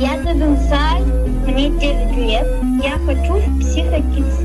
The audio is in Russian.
Я зовут Сай, мне 9 лет. Я хочу в психокидс.